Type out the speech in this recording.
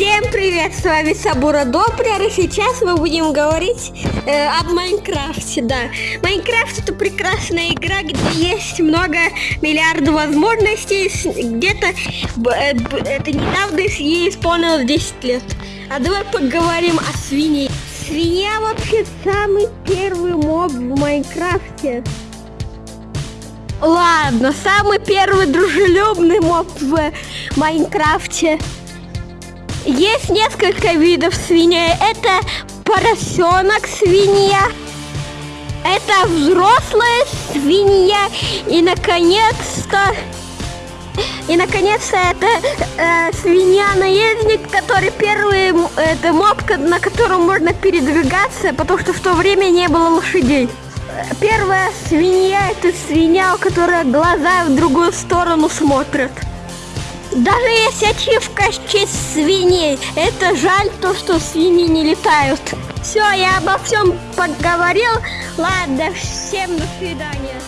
Всем привет, с вами Сабура Допрер, и сейчас мы будем говорить э, об Майнкрафте, да. Майнкрафт это прекрасная игра, где есть много миллиардов возможностей, где-то э, это недавно ей исполнилось 10 лет. А давай поговорим о свинье. Свинья вообще самый первый моб в Майнкрафте. Ладно, самый первый дружелюбный моб в Майнкрафте. Есть несколько видов свиней. Это поросенок свинья, это взрослая свинья и наконец-то и наконец-то это э, свинья-наездник, который первый, это мопка, на котором можно передвигаться, потому что в то время не было лошадей. Первая свинья это свинья, у которой глаза в другую сторону смотрят. Даже есть ачивка честь свиней. Это жаль то, что свиньи не летают. Все, я обо всем поговорил. Ладно, всем до свидания.